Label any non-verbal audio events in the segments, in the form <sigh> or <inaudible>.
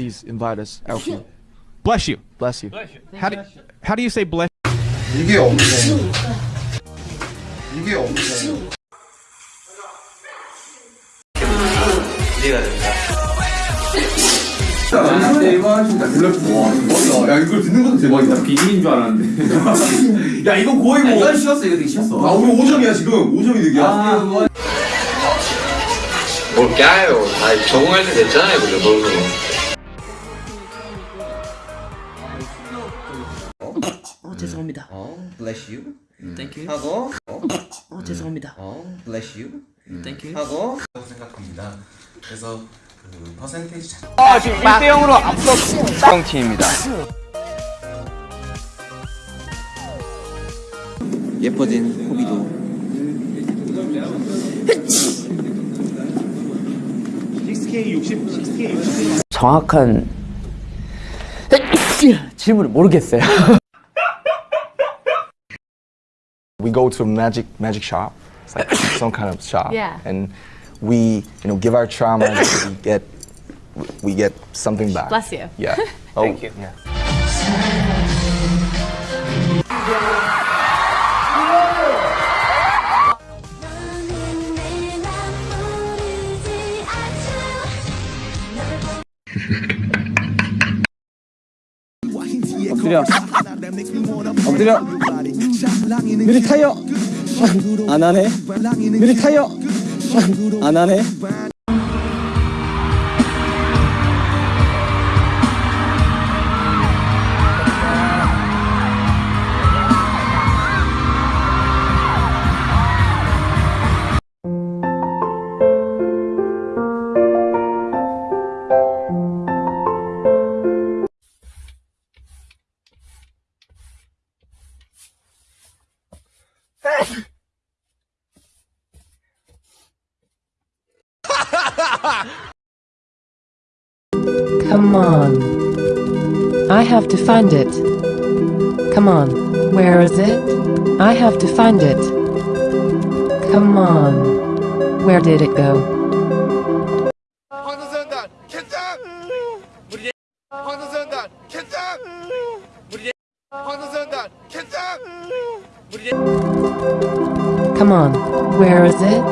Please invite us, Alfie. Bless you. Bless you. How do how do you say bless? 이게 없네. 이게 없네. 나한테 이거 하신다. 블랙 와 대박이다. 야 이걸 듣는 것도 대박이다. 비밀인 줄 알았는데. <laughs> 야 이거 거의 뭐. 이건 쉬었어, 이거 되게 쉬었어. 아 우리 5점이야 지금. 5점이 득이야. 뭘 까요? 다 적응할 때 됐잖아요, 그죠? 너무. Bless you. Thank you. 하고, 어 죄송합니다. 어, bless you. Thank you. 하고, 생각합니다. 그래서 그 퍼센테이지 자아 지금 1대 0으로 앞서 쌍팀입니다. 예뻐진 호비도. 정확한 질문을 모르겠어요. <laughs> We go to a magic magic shop. It's like some <coughs> kind of shop. Yeah. And we, you know, give our trauma and we <coughs> get we get something back. Bless you. Yeah. <laughs> Oh, Thank you. Yeah. 엎드려 엎드려 타이어 안 하네. 타이어 안 하네 Come on. I have to find it. Come on. Where is it? I have to find it. Come on. Where did it go? Come on, where is it?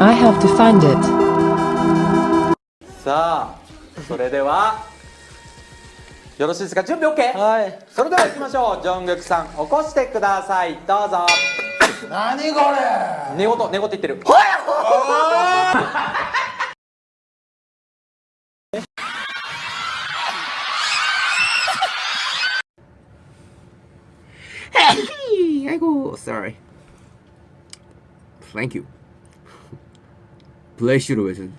I have to find it. さあそれではよろしいですか？準備 OK? はい。それでは行きましょう。ジョングクさん起こしてください。どうぞ。何これ？寝言寝言言ってる。ほやえ I go sorry. Thank you. Pleasure with it.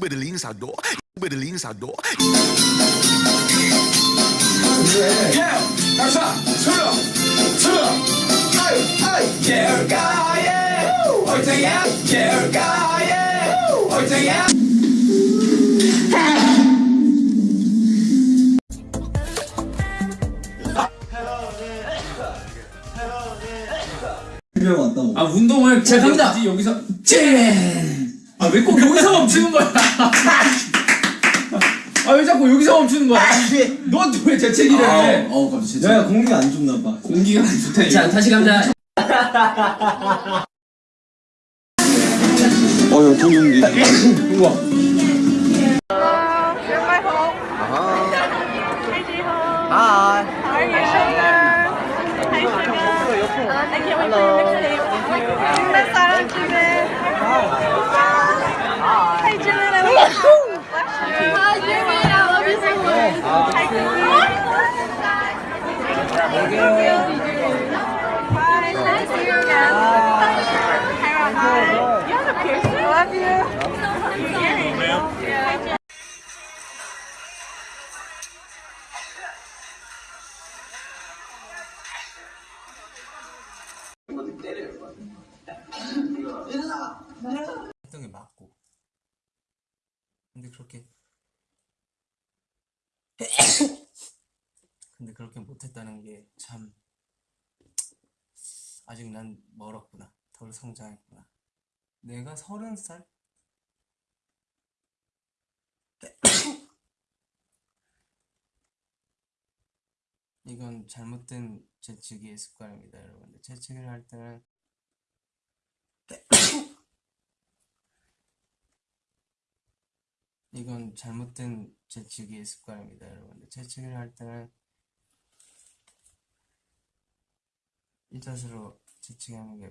베를린사도 베를린사도 아, 운동을 제가 갑니다. 여기서 짠! 아, 왜 꼭 여기서 멈추는 거야? 아, 왜 자꾸 여기서 멈추는 거야? 너왜 재채기를 해? 어, 갑자기 재채기. 야 공기가 안 좋나 봐 공기가 안 좋다. 자 다시 갑니다. 어여 동영기. 우와. Hi. How are you, sugar? Hi, Obrigado. 근데 그렇게 못했다는 게 참 아직 난 멀었구나. 덜 성장했구나. 내가 서른 살 <coughs> 이건 잘못된 재치기의 습관입니다 여러분들 재치기를 할 때는 <coughs> 이건 잘못된 재치기의 습관입니다 여러분들 재치기를 할 때는 이 자세로 재치기하는 게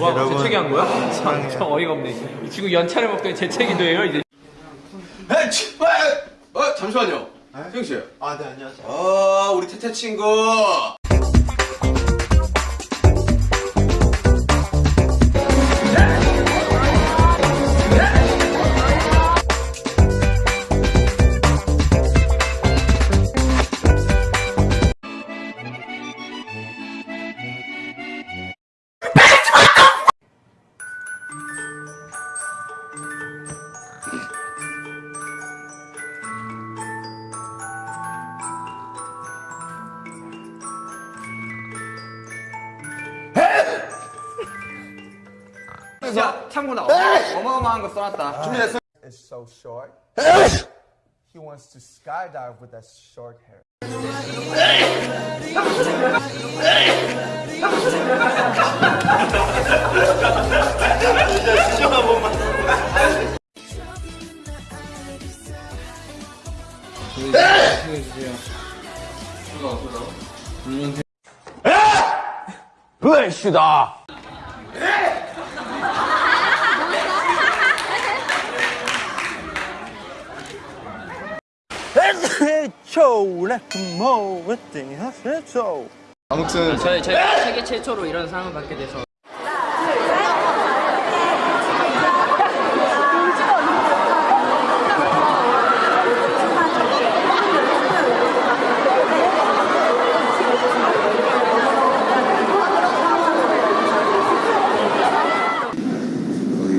와, 재채기 한 거야? 참, 참 어이가 없네. 이 친구 연차를 먹더니 재채기도 해요, 이제. 어, 잠시만요. 수영 씨. 아, 네, 안녕하세요. 아, 우리 태태 친구. 야, 참고나 어마- 어마어마한 거 써놨다. 준비됐어요? It's so short. he wants to skydive with that short hair. 아무튼 저희 제가 세계 최초로 이런 상을 받게 돼서.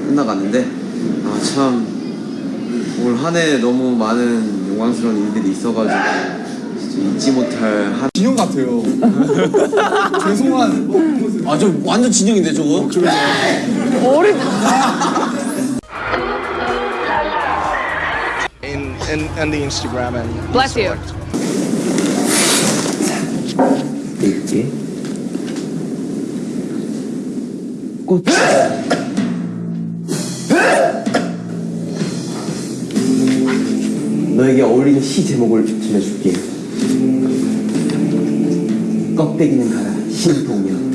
끝나갔는데 아 참 올 한 해 너무 많은 영광스러운 일들이 있어가지고 진짜 잊지 못할 한 진영 같아요. <laughs> 죄송한. 아 저 완전 진영인데 저거? <laughs> In, in, in the Instagram and Bless you. 이게 꽃 <laughs> 너에게 어울리는 시 제목을 정해줄게. 껍데기는 가라. 신동면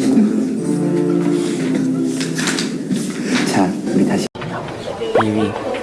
자 우리 다시. 2위